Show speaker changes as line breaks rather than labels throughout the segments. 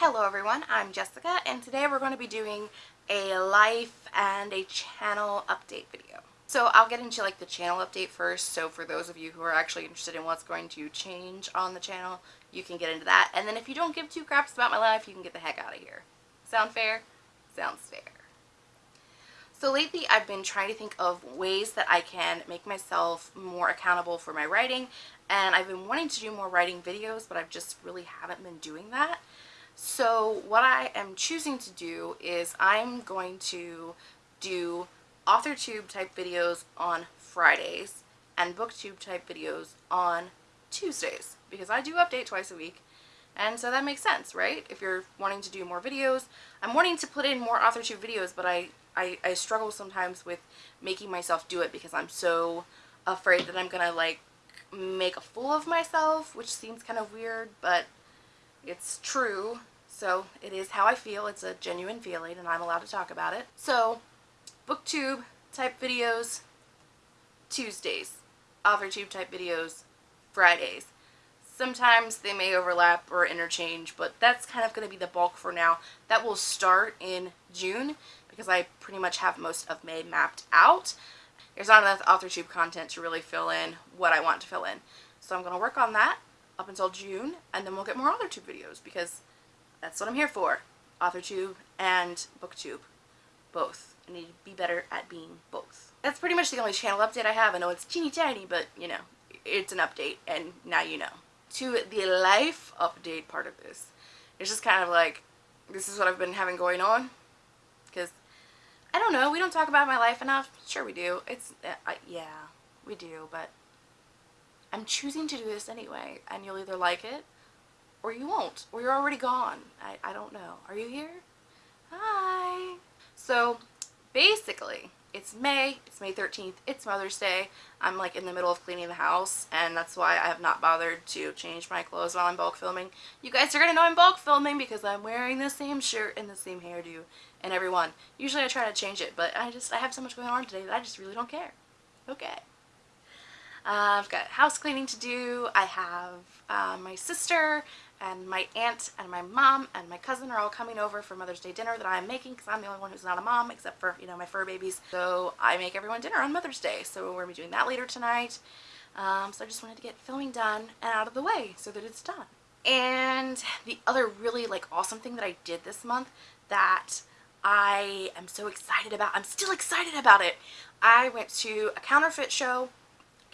Hello everyone, I'm Jessica and today we're going to be doing a life and a channel update video. So I'll get into like the channel update first, so for those of you who are actually interested in what's going to change on the channel, you can get into that. And then if you don't give two craps about my life, you can get the heck out of here. Sound fair? Sounds fair. So lately I've been trying to think of ways that I can make myself more accountable for my writing and I've been wanting to do more writing videos but I've just really haven't been doing that. So what I am choosing to do is I'm going to do AuthorTube type videos on Fridays and BookTube type videos on Tuesdays because I do update twice a week and so that makes sense, right? If you're wanting to do more videos. I'm wanting to put in more AuthorTube videos but I I, I struggle sometimes with making myself do it because I'm so afraid that I'm gonna like make a fool of myself, which seems kind of weird, but it's true. So it is how I feel. It's a genuine feeling and I'm allowed to talk about it. So booktube type videos Tuesdays, AuthorTube type videos Fridays. Sometimes they may overlap or interchange, but that's kind of going to be the bulk for now. That will start in June because I pretty much have most of May mapped out. There's not enough AuthorTube content to really fill in what I want to fill in. So I'm going to work on that up until June, and then we'll get more AuthorTube videos because that's what I'm here for. AuthorTube and BookTube. Both. I need to be better at being both. That's pretty much the only channel update I have. I know it's teeny tiny, but, you know, it's an update, and now you know to the life update part of this. It's just kind of like, this is what I've been having going on. Because, I don't know, we don't talk about my life enough. Sure we do. It's, uh, yeah, we do, but I'm choosing to do this anyway. And you'll either like it, or you won't, or you're already gone. I, I don't know. Are you here? Hi. So, basically, it's May, it's May 13th, it's Mother's Day. I'm like in the middle of cleaning the house and that's why I have not bothered to change my clothes while I'm bulk filming. You guys are going to know I'm bulk filming because I'm wearing the same shirt and the same hairdo and everyone. Usually I try to change it but I just, I have so much going on today that I just really don't care. Okay. Uh, I've got house cleaning to do. I have uh, my sister and my aunt and my mom and my cousin are all coming over for Mother's Day dinner that I'm making because I'm the only one who's not a mom except for, you know, my fur babies. So I make everyone dinner on Mother's Day. So we're going to be doing that later tonight. Um, so I just wanted to get filming done and out of the way so that it's done. And the other really like awesome thing that I did this month that I am so excited about, I'm still excited about it. I went to a counterfeit show.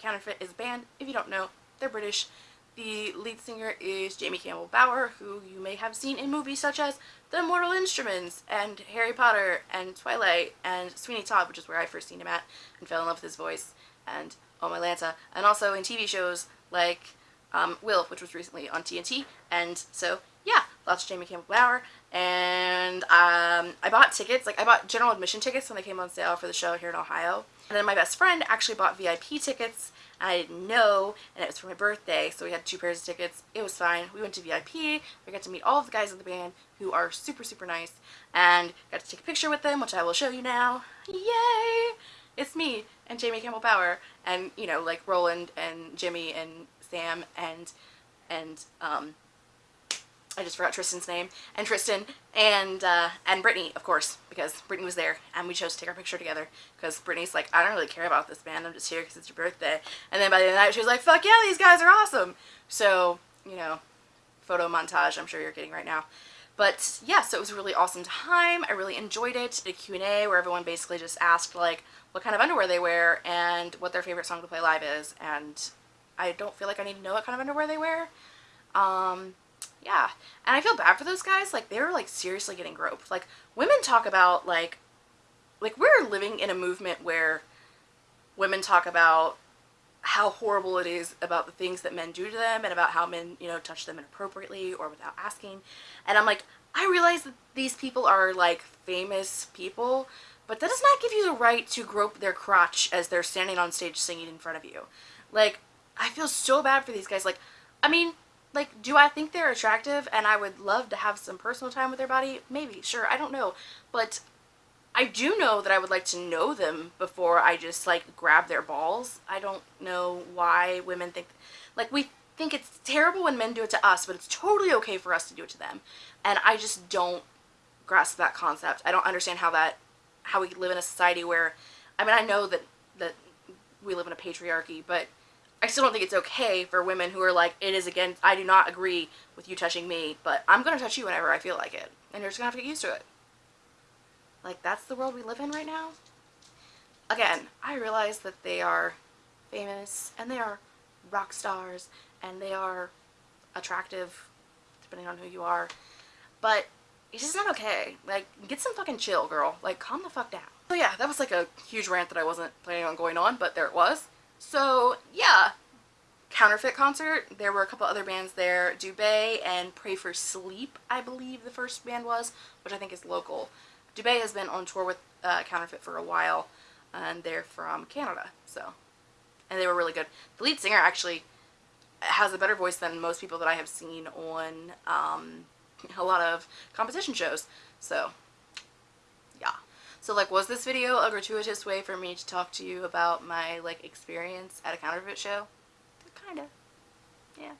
Counterfeit is a band. If you don't know, they're British. The lead singer is Jamie Campbell Bower, who you may have seen in movies such as The Mortal Instruments and Harry Potter and Twilight and Sweeney Todd, which is where I first seen him at and fell in love with his voice, and Oh My Lanta, and also in TV shows like um, Will, which was recently on TNT, and so yeah, lots of Jamie Campbell Bower, and um, I bought tickets, like I bought general admission tickets when they came on sale for the show here in Ohio, and then my best friend actually bought VIP tickets I didn't know, and it was for my birthday, so we had two pairs of tickets. It was fine. We went to VIP. We got to meet all of the guys in the band who are super, super nice, and got to take a picture with them, which I will show you now. Yay! It's me and Jamie Campbell Bower, and, you know, like Roland and Jimmy and Sam and, and, um, I just forgot Tristan's name, and Tristan, and uh, and Brittany, of course, because Brittany was there, and we chose to take our picture together, because Brittany's like, I don't really care about this band, I'm just here because it's your birthday, and then by the end of the night, she was like, fuck yeah, these guys are awesome, so, you know, photo montage I'm sure you're getting right now, but yeah, so it was a really awesome time, I really enjoyed it, a Q&A where everyone basically just asked, like, what kind of underwear they wear, and what their favorite song to play live is, and I don't feel like I need to know what kind of underwear they wear, um, yeah. And i feel bad for those guys like they're like seriously getting groped. Like women talk about like like we're living in a movement where women talk about how horrible it is about the things that men do to them and about how men you know touch them inappropriately or without asking. And i'm like i realize that these people are like famous people but that does not give you the right to grope their crotch as they're standing on stage singing in front of you. Like i feel so bad for these guys. Like i mean like, do I think they're attractive and I would love to have some personal time with their body? Maybe, sure, I don't know. But I do know that I would like to know them before I just, like, grab their balls. I don't know why women think, like, we, think it's terrible when men do it to us, but it's totally okay for us to do it to them. And I just don't grasp that concept. I don't understand how that how we live in a society where I mean, I know that that we live in a patriarchy, but I still don't think it's okay for women who are like, it is again, I do not agree with you touching me, but I'm going to touch you whenever I feel like it. And you're just going to have to get used to it. Like, that's the world we live in right now. Again, I realize that they are famous and they are rock stars and they are attractive, depending on who you are. But it's just not okay. Like, get some fucking chill, girl. Like, calm the fuck down. So yeah, that was like a huge rant that I wasn't planning on going on, but there it was. So yeah, Counterfeit concert. There were a couple other bands there. Dubay and Pray for Sleep, I believe the first band was, which I think is local. Dubay has been on tour with uh, Counterfeit for a while, and they're from Canada, so. And they were really good. The lead singer actually has a better voice than most people that I have seen on um, a lot of competition shows, so. So like was this video a gratuitous way for me to talk to you about my like experience at a counterfeit show? Kinda. Yeah.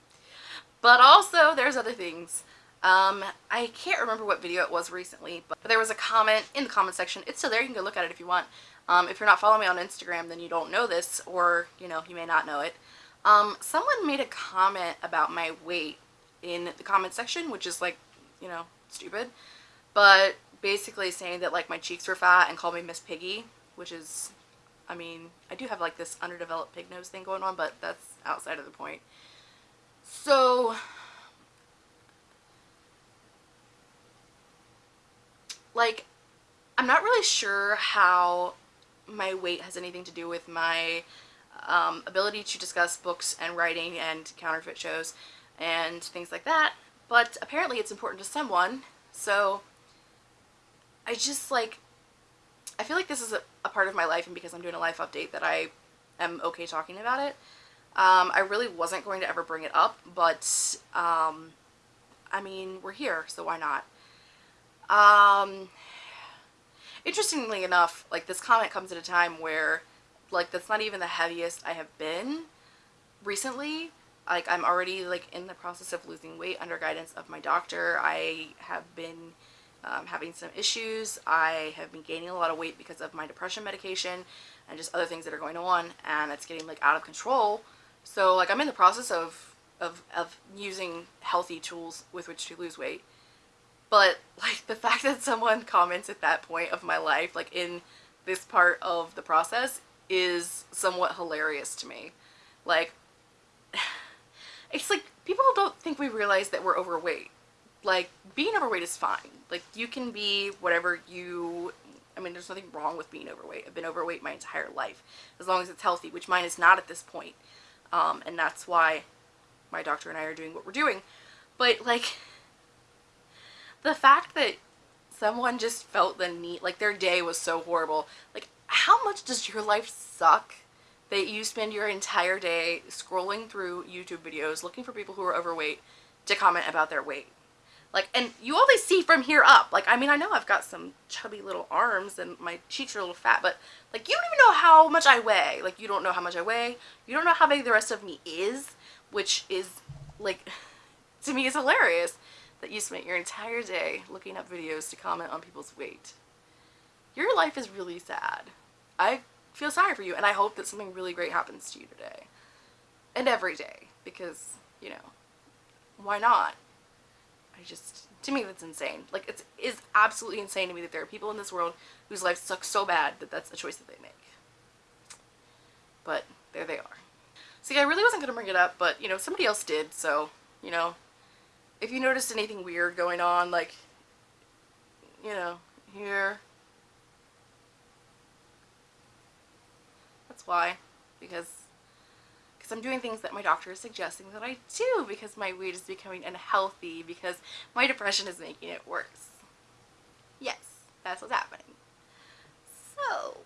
But also there's other things. Um, I can't remember what video it was recently, but there was a comment in the comment section. It's still there. You can go look at it if you want. Um, if you're not following me on Instagram, then you don't know this, or, you know, you may not know it. Um, someone made a comment about my weight in the comment section, which is, like, you know, stupid. But basically saying that like my cheeks were fat and called me Miss Piggy, which is, I mean, I do have like this underdeveloped pig nose thing going on, but that's outside of the point. So, like, I'm not really sure how my weight has anything to do with my um, ability to discuss books and writing and counterfeit shows and things like that, but apparently it's important to someone, so I just like, I feel like this is a, a, part of my life and because I'm doing a life update that I am okay talking about it. Um, I really wasn't going to ever bring it up, but, um, I mean, we're here, so why not? Um, interestingly enough, like, this comment comes at a time where, like, that's not even the heaviest I have been recently. Like, I'm already, like, in the process of losing weight under guidance of my doctor. I have been um, having some issues. I have been gaining a lot of weight because of my depression medication and just other things that are going on and it's getting like out of control. So like I'm in the process of, of, of using healthy tools with which to lose weight. But like the fact that someone comments at that point of my life, like in this part of the process is somewhat hilarious to me. Like, it's like people don't think we realize that we're overweight like being overweight is fine. Like you can be whatever you I mean there's nothing wrong with being overweight. I've been overweight my entire life as long as it's healthy which mine is not at this point. Um, and that's why my doctor and I are doing what we're doing. But like the fact that someone just felt the need like their day was so horrible. Like how much does your life suck that you spend your entire day scrolling through YouTube videos looking for people who are overweight to comment about their weight like, and you always see from here up. Like, I mean, I know I've got some chubby little arms and my cheeks are a little fat, but like, you don't even know how much I weigh. Like, you don't know how much I weigh. You don't know how big the rest of me is, which is like, to me is hilarious that you spent your entire day looking up videos to comment on people's weight. Your life is really sad. I feel sorry for you and I hope that something really great happens to you today. And every day because, you know, why not? I just, to me that's insane. Like it's is absolutely insane to me that there are people in this world whose lives suck so bad that that's a choice that they make. But there they are. See, I really wasn't going to bring it up, but you know, somebody else did, so, you know, if you noticed anything weird going on, like, you know, here, that's why, because because I'm doing things that my doctor is suggesting that I do because my weight is becoming unhealthy because my depression is making it worse. Yes, that's what's happening. So,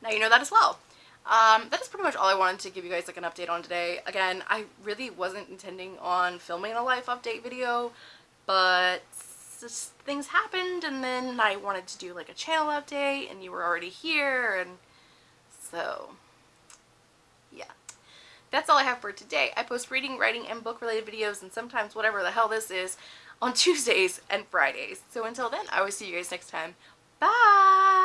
now you know that as well. Um, that is pretty much all I wanted to give you guys like an update on today. Again, I really wasn't intending on filming a life update video, but things happened and then I wanted to do like a channel update and you were already here and so that's all I have for today. I post reading, writing, and book related videos and sometimes whatever the hell this is on Tuesdays and Fridays. So until then, I will see you guys next time. Bye!